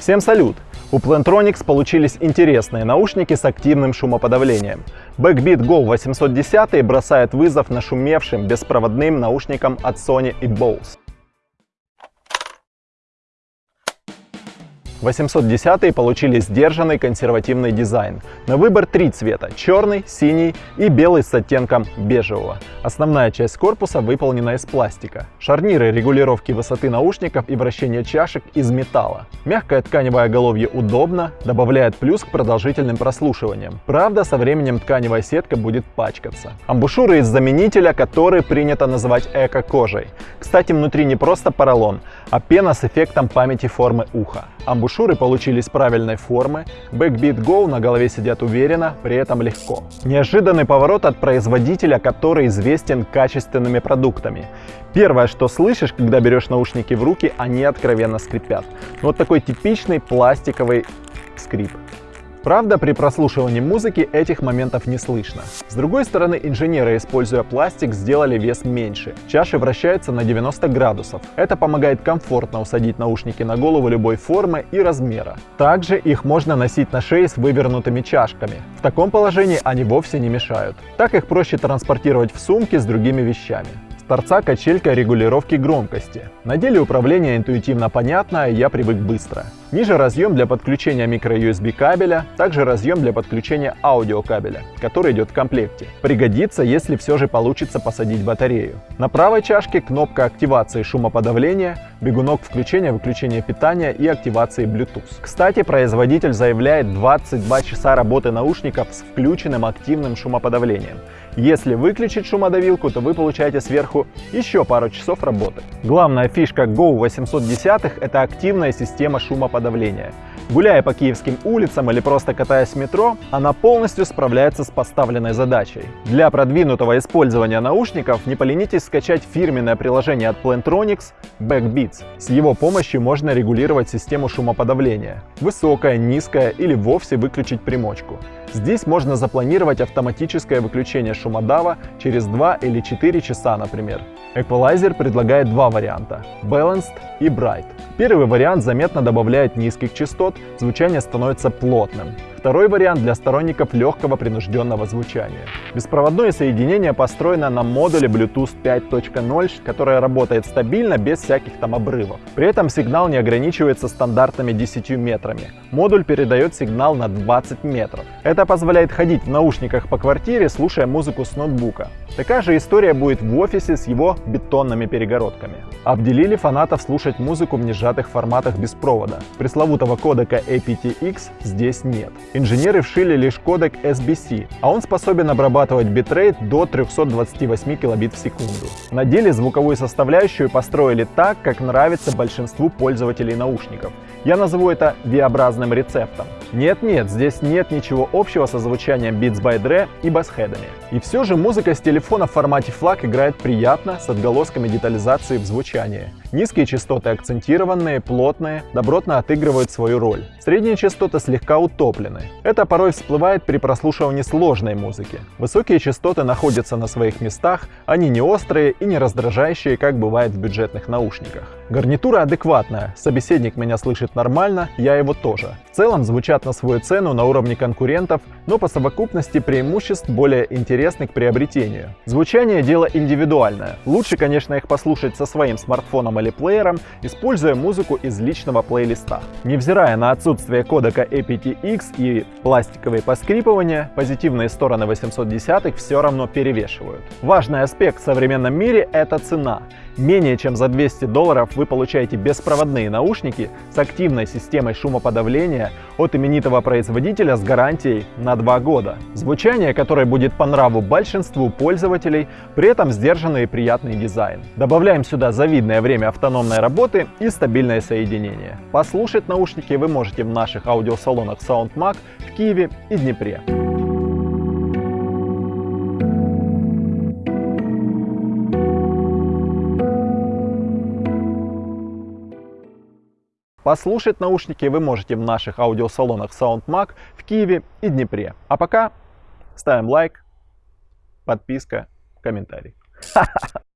Всем салют! У Plantronics получились интересные наушники с активным шумоподавлением. Backbeat Go 810 бросает вызов нашумевшим беспроводным наушникам от Sony и Bose. 810 получили сдержанный консервативный дизайн. На выбор три цвета – черный, синий и белый с оттенком бежевого. Основная часть корпуса выполнена из пластика. Шарниры регулировки высоты наушников и вращения чашек из металла. Мягкое тканевое оголовье удобно, добавляет плюс к продолжительным прослушиваниям. Правда, со временем тканевая сетка будет пачкаться. Амбушюры из заменителя, который принято называть эко-кожей. Кстати, внутри не просто поролон, а пена с эффектом памяти формы уха. Получились правильной формы, Backbeat Go на голове сидят уверенно, при этом легко. Неожиданный поворот от производителя, который известен качественными продуктами. Первое, что слышишь, когда берешь наушники в руки, они откровенно скрипят. Вот такой типичный пластиковый скрип. Правда, при прослушивании музыки этих моментов не слышно. С другой стороны, инженеры, используя пластик, сделали вес меньше. Чаши вращаются на 90 градусов. Это помогает комфортно усадить наушники на голову любой формы и размера. Также их можно носить на шее с вывернутыми чашками. В таком положении они вовсе не мешают. Так их проще транспортировать в сумке с другими вещами торца качелька регулировки громкости. На деле управление интуитивно понятно, я привык быстро. Ниже разъем для подключения micro-USB кабеля, также разъем для подключения аудиокабеля, который идет в комплекте. Пригодится, если все же получится посадить батарею. На правой чашке кнопка активации шумоподавления, бегунок включения-выключения питания и активации Bluetooth. Кстати, производитель заявляет 22 часа работы наушников с включенным активным шумоподавлением. Если выключить шумодавилку, то вы получаете сверху еще пару часов работы. Главная фишка Go 810 это активная система шумоподавления. Гуляя по киевским улицам или просто катаясь в метро, она полностью справляется с поставленной задачей. Для продвинутого использования наушников не поленитесь скачать фирменное приложение от Plantronics Backbeats. С его помощью можно регулировать систему шумоподавления. Высокое, низкое или вовсе выключить примочку. Здесь можно запланировать автоматическое выключение шумодава через 2 или 4 часа, например. Equalizer предлагает два варианта – Balanced и Bright. Первый вариант заметно добавляет низких частот, звучание становится плотным. Второй вариант для сторонников легкого принужденного звучания. Беспроводное соединение построено на модуле Bluetooth 5.0, которое работает стабильно, без всяких там обрывов. При этом сигнал не ограничивается стандартными 10 метрами. Модуль передает сигнал на 20 метров. Это позволяет ходить в наушниках по квартире, слушая музыку с ноутбука. Такая же история будет в офисе с его бетонными перегородками. Обделили фанатов слушать музыку в несжатых форматах без провода. Пресловутого кодека aptX здесь нет. Инженеры вшили лишь кодек SBC, а он способен обрабатывать битрейт до 328 килобит в секунду. На деле звуковую составляющую построили так, как нравится большинству пользователей наушников. Я назову это V-образным рецептом. Нет-нет, здесь нет ничего общего со звучанием Beats by Dre и басхедами. И все же музыка с телефона в формате FLAC играет приятно, с отголосками детализации в звучании. Низкие частоты акцентированные, плотные, добротно отыгрывают свою роль. Средние частоты слегка утоплены. Это порой всплывает при прослушивании сложной музыки. Высокие частоты находятся на своих местах, они не острые и не раздражающие, как бывает в бюджетных наушниках. Гарнитура адекватная, собеседник меня слышит нормально, я его тоже. В целом звучат на свою цену на уровне конкурентов, но по совокупности преимуществ более интересны к приобретению. Звучание дело индивидуальное. Лучше, конечно, их послушать со своим смартфоном или плеером, используя музыку из личного плейлиста. Невзирая на отсутствие кодека aptX и пластиковые поскрипывания, позитивные стороны 810 все равно перевешивают. Важный аспект в современном мире – это цена. Менее чем за 200 долларов вы получаете беспроводные наушники с активной системой шумоподавления от именитого производителя с гарантией на 2 года. Звучание, которое будет по нраву большинству пользователей, при этом сдержанный и приятный дизайн. Добавляем сюда завидное время автономной работы и стабильное соединение. Послушать наушники вы можете в наших аудиосалонах SoundMag в Киеве и Днепре. Послушать наушники вы можете в наших аудиосалонах SoundMag в Киеве и Днепре. А пока ставим лайк, подписка, комментарий.